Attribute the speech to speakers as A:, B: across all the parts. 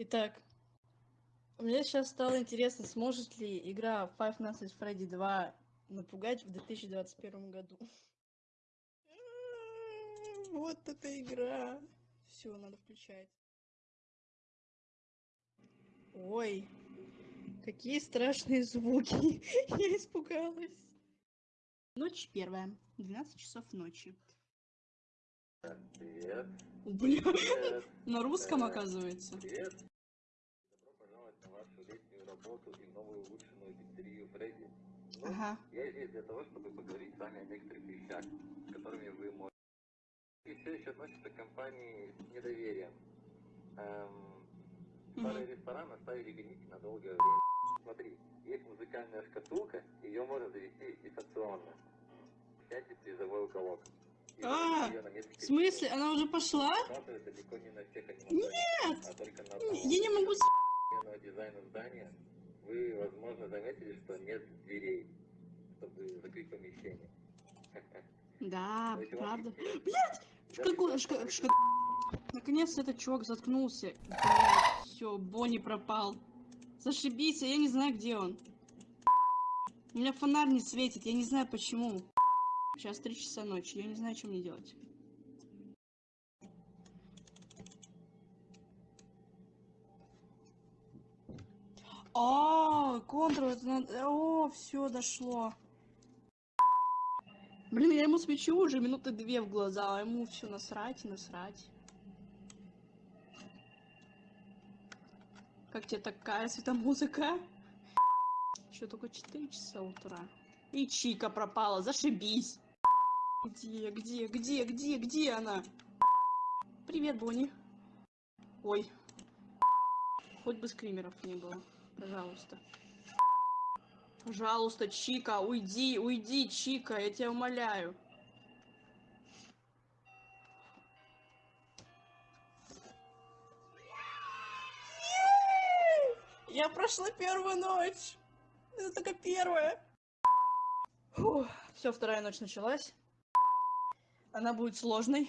A: Итак, мне сейчас стало интересно, сможет ли игра Five Nights at Freddy 2 напугать в 2021 году. Вот эта игра. Все, надо включать. Ой, какие страшные звуки. Я испугалась. Ночь первая, 12 часов ночи.
B: Привет.
A: Бля, на русском оказывается.
B: Привет. Добро пожаловать на вашу летнюю работу и новую улучшенную пиццерию Фредди. Ну,
A: Ага.
B: Я здесь для того, чтобы поговорить с вами о некоторых вещах, с которыми вы можете... И все еще относится к компании с недоверием. Эм, старый ресторан оставили гнить на долгое время. Смотри, есть музыкальная шкатулка, ее можно завести дистанционно. Сядьте в призовой уголок.
A: А, В смысле, она уже пошла?
B: Работает далеко не на всех аниматорах, только на одном.
A: Я не могу... с-
B: дизайна здания вы, возможно, заметили, что нет дверей, чтобы закрыть помещение.
A: Да, правда. Блять! Шка- шка- Наконец-то этот чувак заткнулся. все, Бонни пропал. Зашибись, а я не знаю, где он. У меня фонарь не светит, я не знаю почему. Сейчас три часа ночи, я не знаю, что мне делать. Это надо- О, все дошло. Блин, я ему свечу уже минуты две в глаза, а ему все насрать и насрать. Как тебе такая светомузыка? Еще только 4 часа утра. И Чика пропала, зашибись. Где, где, где, где, где она? Привет, Бонни. Ой. Хоть бы скримеров не было. Пожалуйста. Пожалуйста, Чика, уйди, уйди, Чика, я тебя умоляю. Я прошла первую ночь. Это только первая. Все, вторая ночь началась. Она будет сложной,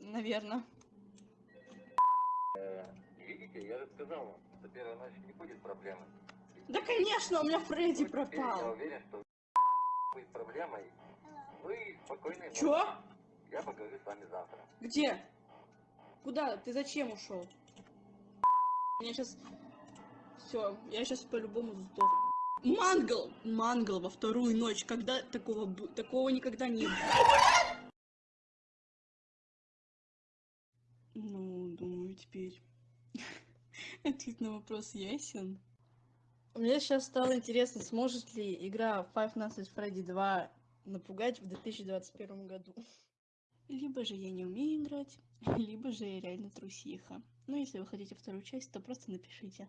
A: наверное.
B: Э, Видите, я же сказал вам, что первая ночь не будет проблемой.
A: Да, конечно, у меня Фредди
B: теперь Я
A: пропал.
B: уверен, что будет проблемой. Вы спокойной ночи.
A: Чё?
B: Я поговорю с вами завтра.
A: Где? Куда? Ты зачем ушел? Я сейчас... Все, я сейчас по-любому сдох. Мангл! Мангл во вторую ночь. Когда такого... Такого никогда не было. Ну, думаю, теперь... Ответ на вопрос ясен. Мне сейчас стало интересно, сможет ли игра Five Nights at Freddy 2 напугать в 2021 году. Либо же я не умею играть, либо же я реально трусиха. Но если вы хотите вторую часть, то просто напишите.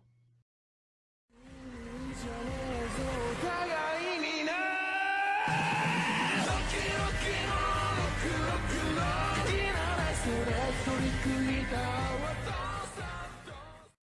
C: キのクロクロ好きなライスで取り組いた私